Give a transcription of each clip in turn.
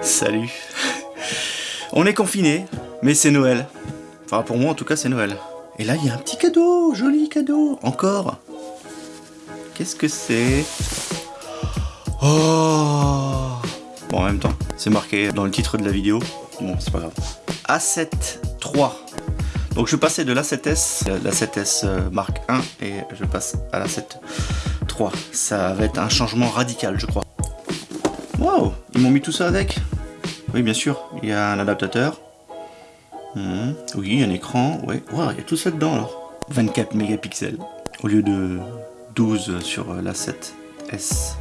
Salut On est confiné, mais c'est Noël. Enfin pour moi en tout cas c'est Noël. Et là il y a un petit cadeau, joli cadeau, encore. Qu'est-ce que c'est? Oh Bon en même temps, c'est marqué dans le titre de la vidéo. Bon c'est pas grave. A7 III. Donc je passais de l'A7S, l'A7S euh, Mark 1 et je passe à l'A7 Ça va être un changement radical je crois. Wow Ils m'ont mis tout ça avec Oui bien sûr, il y a un adaptateur. Hmm, oui, un écran. Wow, il y a tout ça dedans alors. 24 mégapixels au lieu de 12 sur la 7S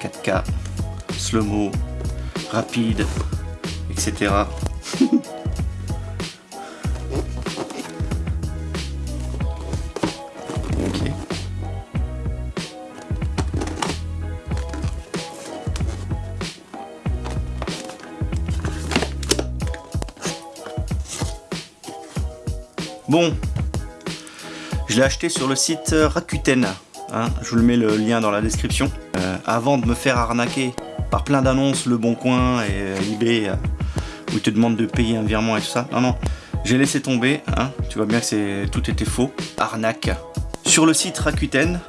4K, slow-mo, rapide, etc. Bon, je l'ai acheté sur le site Rakuten. Hein, je vous le mets le lien dans la description. Euh, avant de me faire arnaquer par plein d'annonces, Le Bon Coin et euh, eBay, euh, où ils te demandent de payer un virement et tout ça. Non, non, j'ai laissé tomber. Hein, tu vois bien que tout était faux. Arnaque. Sur le site Rakuten,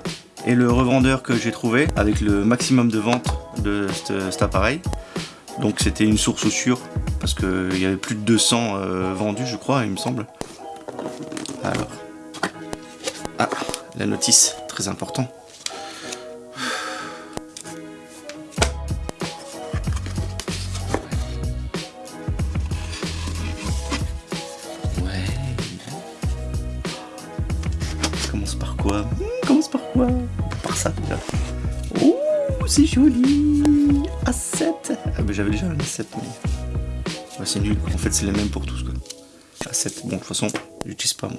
et le revendeur que j'ai trouvé, avec le maximum de vente de cet appareil, donc c'était une source sûre, parce qu'il y avait plus de 200 vendus, je crois, il me semble. Alors. Ah, la notice, très important. Ouais. Commence par quoi Commence par quoi Par ça. Oh, c'est joli A7 Ah mais j'avais déjà un A7 mais... c'est nul, en fait c'est les mêmes pour tous quoi. A7, bon de toute façon J'utilise pas moi.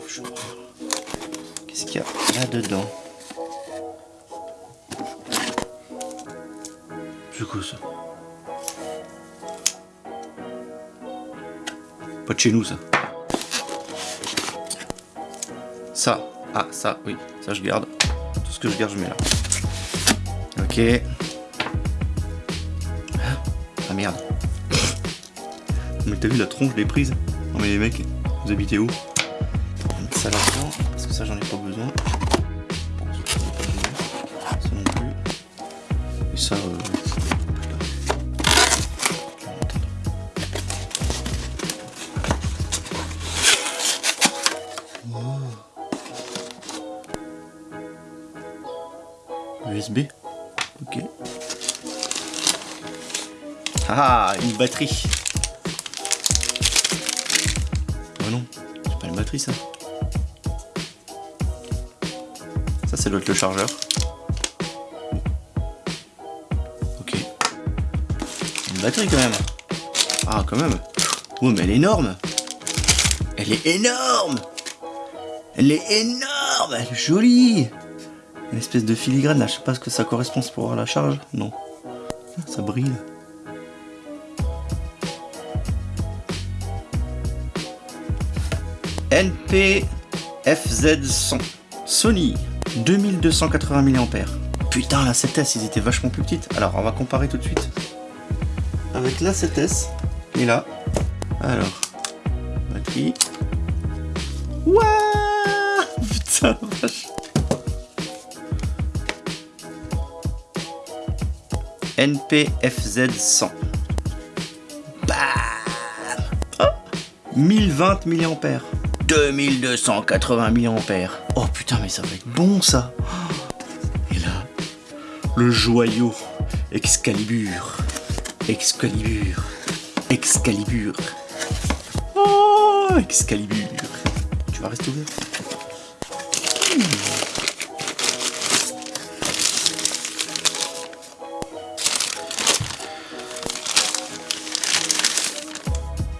Qu'est-ce qu'il y a là-dedans C'est quoi ça? Pas de chez nous ça. Ça. Ah ça, oui. Ça je garde. Tout ce que je garde je mets là. Ok. Ah merde. Mais t'as vu la tronche des prises? Non mais les mecs, vous habitez où? Ça là-dedans, parce que ça j'en ai pas besoin. Ça non plus. Et ça, euh... USB Ok. Ah, une batterie. Non, c'est pas une batterie ça. Ça, c'est doit le chargeur. Ok. Une batterie quand même. Ah, quand même. Oh, mais elle est énorme. Elle est énorme. Elle est énorme. Elle est jolie. Une espèce de filigrane là. Je sais pas ce que ça correspond pour la charge. Non. Ça brille. NP FZ100 Sony 2280 mAh. Putain, la 7S, ils étaient vachement plus petites. Alors, on va comparer tout de suite. Avec la 7S, et là. Alors, batterie. Wouah Putain, vache. NPFZ 100. Bam 1020 mAh. 2280 mAh. Oh putain, mais ça va être bon ça Et là, le joyau Excalibur. Excalibur. Excalibur. Oh, Excalibur. Tu vas rester ouvert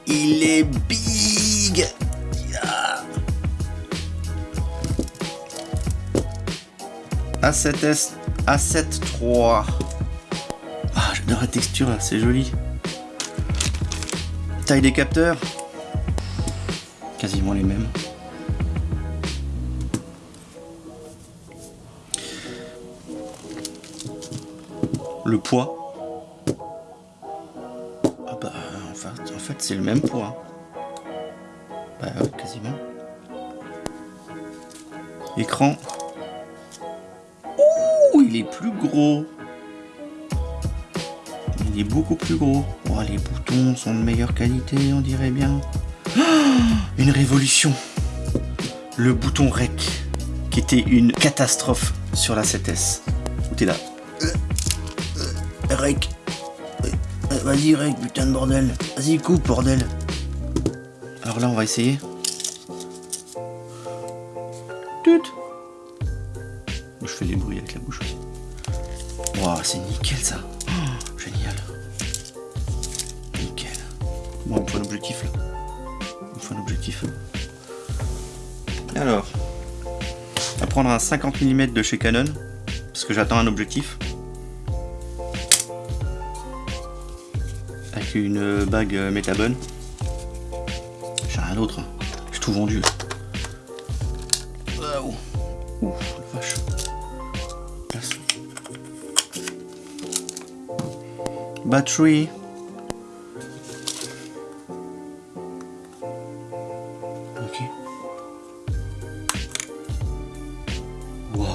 Il est big A7S, A7 III. Ah, j'adore la texture là, c'est joli. Taille des capteurs, quasiment les mêmes. le poids. Ah bah, en fait, c'est le même poids. Bah quasiment. Écran. Il est plus gros. Il est beaucoup plus gros. Oh, les boutons sont de meilleure qualité, on dirait bien. une révolution. Le bouton REC, qui était une catastrophe sur la 7S. Où t'es là Rec. Vas-y, Rec, putain de bordel. Vas-y, coupe, bordel. Alors là, on va essayer. Tut. Je fais les bruits avec la bouche aussi. Waouh, c'est nickel ça. Génial. Nickel. Bon, me faut un objectif là. Me faut un objectif. Alors, on va prendre un 50 mm de chez Canon. Parce que j'attends un objectif. Avec une bague métabone. J'ai rien d'autre. hein. J'ai tout vendu. Waouh. Ouf, vache. Battery. Ok. Wow.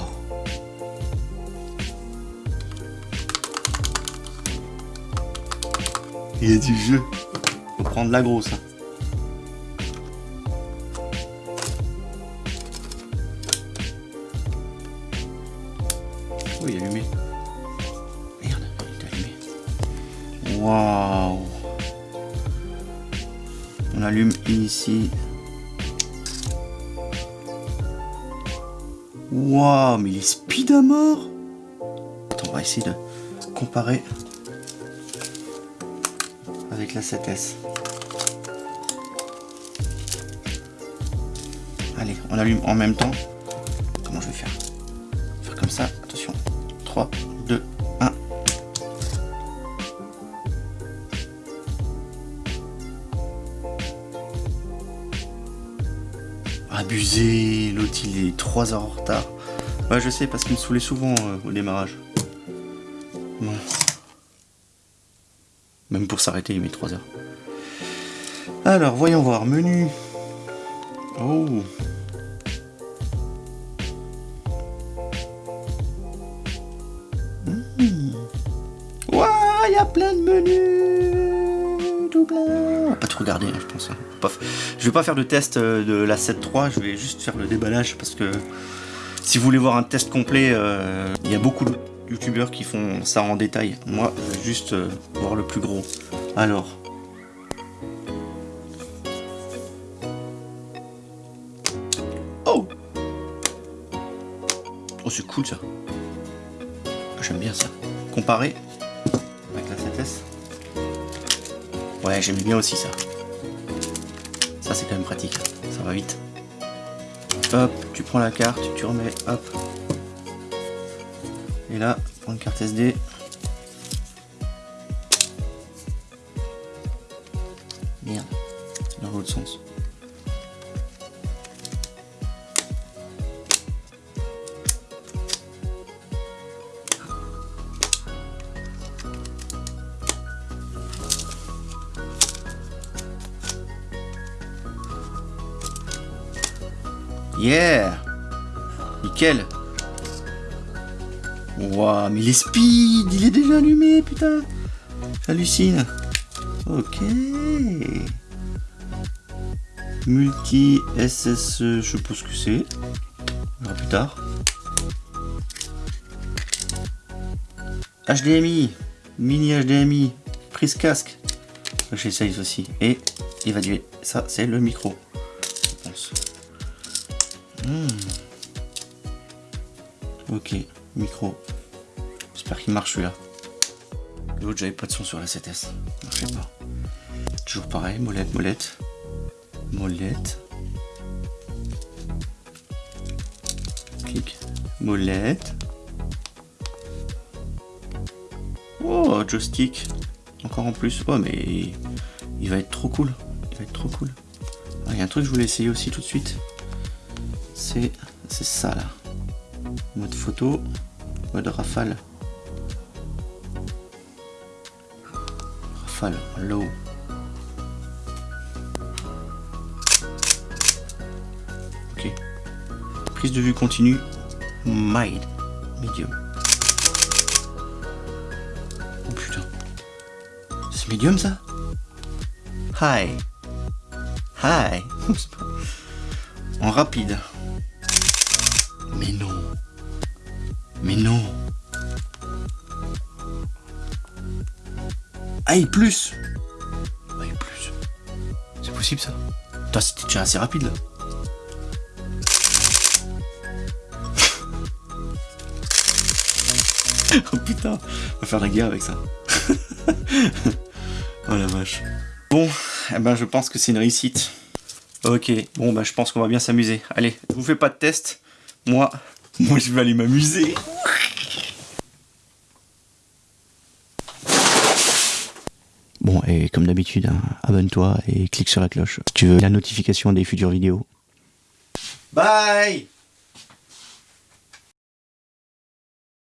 Il y a du jeu. Faut prendre la grosse. hein. Oh, il est allumé. Waouh. On allume ici. Waouh, mais il est speed à mort. Attends, on va essayer de comparer avec la 7S. Allez, on allume en même temps. Comment je vais faire? Faire comme ça, attention. 3, Abusé, l'autre il est 3 heures en retard. Ouais, je sais parce qu'il me saoulait souvent euh, au démarrage. Même pour s'arrêter, il met 3 heures. Alors, voyons voir. Menu. Oh. Hmm. Il y a plein de menus. Tout plein. Hein, je pense. hein. Je vais pas faire de test euh, de la 7.3, je vais juste faire le déballage parce que si vous voulez voir un test complet, euh, il y a beaucoup de youtubeurs qui font ça en détail. Moi, je vais juste euh, voir le plus gros. Alors. Oh Oh, c'est cool ça. J'aime bien ça. Comparé avec la 7S. Ouais, j'aime bien aussi ça. Ça, c'est quand même pratique. Ça va vite. Hop, tu prends la carte, tu remets, hop. Et là, prends une carte SD. Yeah Nickel Waouh, mais il est speed Il est déjà allumé, putain J'hallucine Ok Multi SSE, je sais pas ce que c'est. On verra plus tard. HDMI Mini HDMI Prise casque J'essaye aussi. Et évaluer. Ça, c'est le micro. Hmm. Ok, micro. J'espère qu'il marche celui-là. L'autre, j'avais pas de son sur la 7S. Je sais pas. Toujours pareil, molette, molette. Molette. Clic. Molette. Oh, joystick. Encore en plus. Oh, mais il va être trop cool. Il va être trop cool. Ah, Il y a un truc que je voulais essayer aussi tout de suite. C'est ça là. Mode photo. Mode rafale. rafale, low. Ok. Prise de vue continue, mild, medium. Oh putain. C'est medium ça? High. High. en rapide. Aïe plus. C'est possible ça Toi c'était déjà assez rapide là. oh putain, on va faire la guerre avec ça. oh la vache. Bon, eh ben je pense que c'est une réussite. Ok, bon bah je pense qu'on va bien s'amuser. Allez, je vous fais pas de test. Moi, moi je vais aller m'amuser. Bon, et comme d'habitude, hein, abonne-toi et clique sur la cloche si tu veux la notification des futures vidéos. Bye